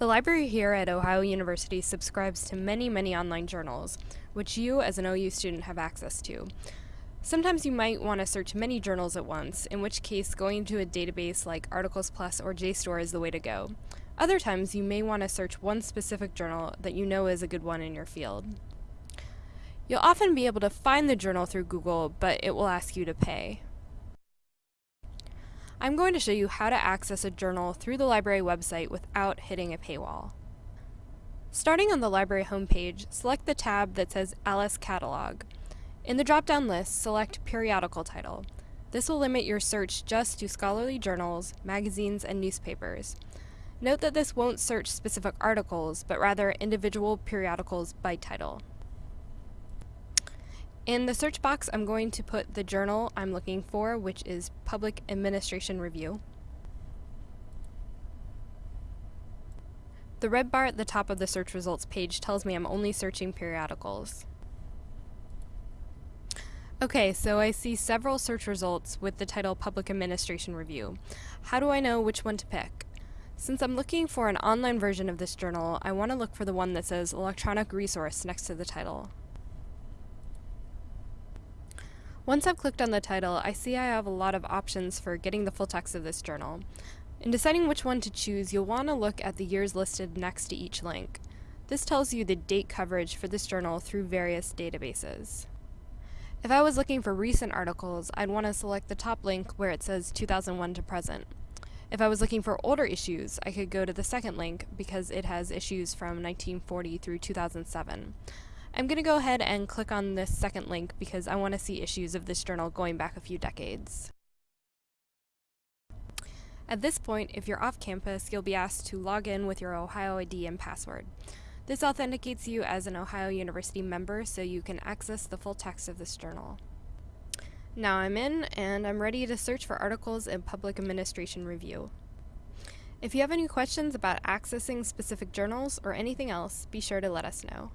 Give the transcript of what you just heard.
The library here at Ohio University subscribes to many, many online journals, which you as an OU student have access to. Sometimes you might want to search many journals at once, in which case going to a database like Articles Plus or JSTOR is the way to go. Other times you may want to search one specific journal that you know is a good one in your field. You'll often be able to find the journal through Google, but it will ask you to pay. I'm going to show you how to access a journal through the library website without hitting a paywall. Starting on the library homepage, select the tab that says Alice Catalog. In the drop-down list, select Periodical Title. This will limit your search just to scholarly journals, magazines, and newspapers. Note that this won't search specific articles, but rather individual periodicals by title. In the search box, I'm going to put the journal I'm looking for, which is Public Administration Review. The red bar at the top of the search results page tells me I'm only searching periodicals. Okay, so I see several search results with the title Public Administration Review. How do I know which one to pick? Since I'm looking for an online version of this journal, I want to look for the one that says Electronic Resource next to the title. Once I've clicked on the title, I see I have a lot of options for getting the full text of this journal. In deciding which one to choose, you'll want to look at the years listed next to each link. This tells you the date coverage for this journal through various databases. If I was looking for recent articles, I'd want to select the top link where it says 2001 to present. If I was looking for older issues, I could go to the second link because it has issues from 1940 through 2007. I'm going to go ahead and click on this second link because I want to see issues of this journal going back a few decades. At this point, if you're off campus, you'll be asked to log in with your Ohio ID and password. This authenticates you as an Ohio University member so you can access the full text of this journal. Now I'm in, and I'm ready to search for articles in Public Administration Review. If you have any questions about accessing specific journals or anything else, be sure to let us know.